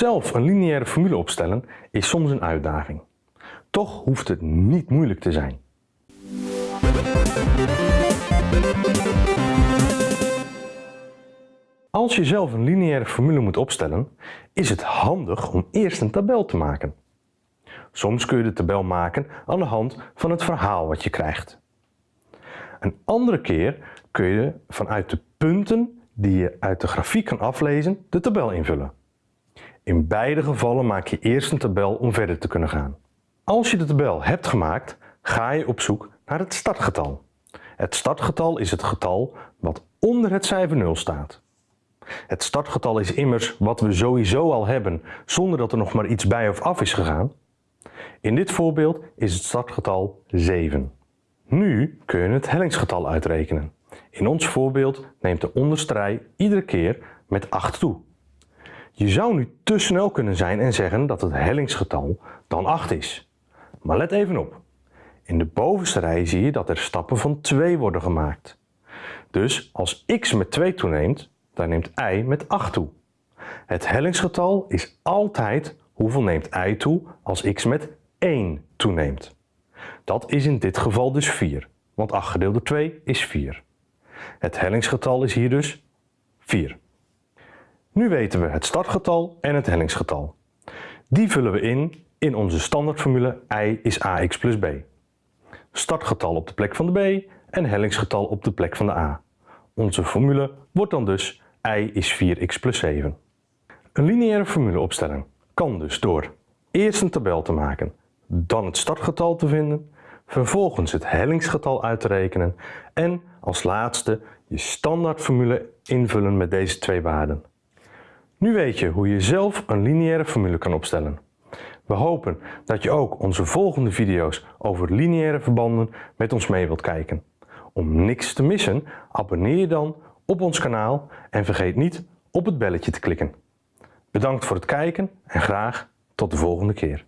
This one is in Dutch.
Zelf een lineaire formule opstellen is soms een uitdaging. Toch hoeft het niet moeilijk te zijn. Als je zelf een lineaire formule moet opstellen, is het handig om eerst een tabel te maken. Soms kun je de tabel maken aan de hand van het verhaal wat je krijgt. Een andere keer kun je vanuit de punten die je uit de grafiek kan aflezen de tabel invullen. In beide gevallen maak je eerst een tabel om verder te kunnen gaan. Als je de tabel hebt gemaakt, ga je op zoek naar het startgetal. Het startgetal is het getal wat onder het cijfer 0 staat. Het startgetal is immers wat we sowieso al hebben zonder dat er nog maar iets bij of af is gegaan. In dit voorbeeld is het startgetal 7. Nu kun je het hellingsgetal uitrekenen. In ons voorbeeld neemt de onderste rij iedere keer met 8 toe. Je zou nu te snel kunnen zijn en zeggen dat het hellingsgetal dan 8 is. Maar let even op. In de bovenste rij zie je dat er stappen van 2 worden gemaakt. Dus als x met 2 toeneemt, dan neemt y met 8 toe. Het hellingsgetal is altijd hoeveel neemt y toe als x met 1 toeneemt. Dat is in dit geval dus 4, want 8 gedeeld door 2 is 4. Het hellingsgetal is hier dus 4. Nu weten we het startgetal en het hellingsgetal. Die vullen we in in onze standaardformule y is ax plus b. Startgetal op de plek van de b en hellingsgetal op de plek van de a. Onze formule wordt dan dus y is 4x plus 7. Een lineaire formule opstellen kan dus door eerst een tabel te maken, dan het startgetal te vinden, vervolgens het hellingsgetal uit te rekenen en als laatste je standaardformule invullen met deze twee waarden. Nu weet je hoe je zelf een lineaire formule kan opstellen. We hopen dat je ook onze volgende video's over lineaire verbanden met ons mee wilt kijken. Om niks te missen, abonneer je dan op ons kanaal en vergeet niet op het belletje te klikken. Bedankt voor het kijken en graag tot de volgende keer.